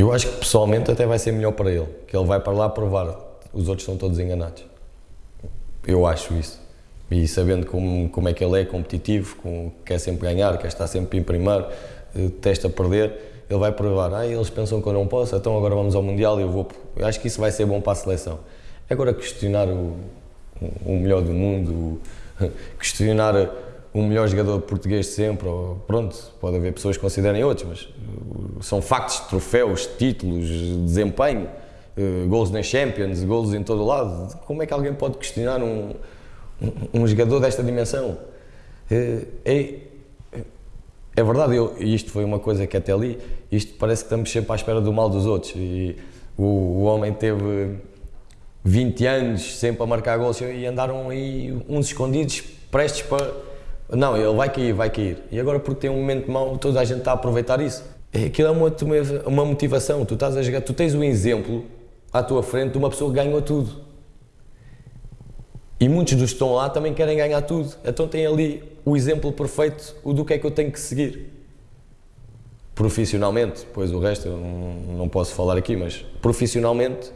Eu acho que pessoalmente até vai ser melhor para ele, que ele vai para lá provar, os outros estão todos enganados. Eu acho isso. E sabendo como, como é que ele é competitivo, com, quer sempre ganhar, quer estar sempre em primeiro, eh, testa perder, ele vai provar, ah, eles pensam que eu não posso, então agora vamos ao Mundial e eu vou. Eu acho que isso vai ser bom para a seleção. Agora questionar o, o melhor do mundo, questionar o melhor jogador português de sempre, ou, pronto, pode haver pessoas que considerem outros, mas são factos, troféus, títulos, desempenho, uh, gols na Champions, gols em todo lado. Como é que alguém pode questionar um, um, um jogador desta dimensão? Uh, é, é verdade, eu, isto foi uma coisa que até ali, isto parece que estamos sempre à espera do mal dos outros. E o, o homem teve 20 anos sempre a marcar gols e andaram aí uns escondidos, prestes para não, ele vai cair, vai cair. E agora porque tem um momento mau, toda a gente está a aproveitar isso. É, aquilo é uma, uma motivação, tu estás a jogar, tu tens um exemplo à tua frente de uma pessoa que ganhou tudo. E muitos dos que estão lá também querem ganhar tudo. Então tem ali o exemplo perfeito o do que é que eu tenho que seguir. Profissionalmente, pois o resto eu não, não posso falar aqui, mas profissionalmente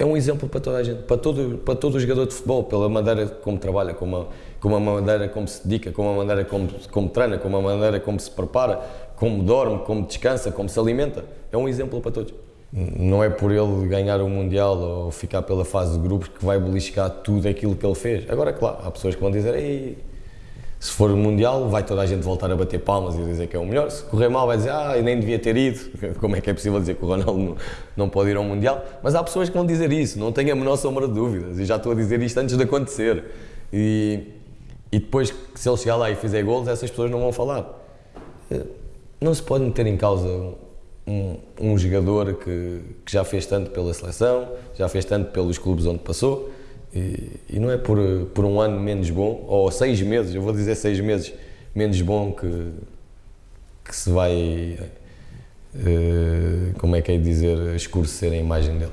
é um exemplo para toda a gente, para todo, para todo o jogador de futebol, pela maneira como trabalha, como a, como a maneira como se dedica, como a maneira como, como treina, como a maneira como se prepara, como dorme, como descansa, como se alimenta. É um exemplo para todos. Não é por ele ganhar o Mundial ou ficar pela fase de grupos que vai beliscar tudo aquilo que ele fez. Agora, claro, há pessoas que vão dizer se for o Mundial, vai toda a gente voltar a bater palmas e dizer que é o melhor. Se correr mal, vai dizer, ah, eu nem devia ter ido. Como é que é possível dizer que o Ronaldo não, não pode ir ao Mundial? Mas há pessoas que vão dizer isso, não tenho a menor sombra de dúvidas. E já estou a dizer isto antes de acontecer. E, e depois, se ele chegar lá e fizer gols, essas pessoas não vão falar. Não se pode meter em causa um, um jogador que, que já fez tanto pela seleção, já fez tanto pelos clubes onde passou e, e, não é por, por um ano menos bom, ou seis meses, eu vou dizer seis meses menos bom que, que se vai, uh, como é que é dizer, escurecer a imagem dele.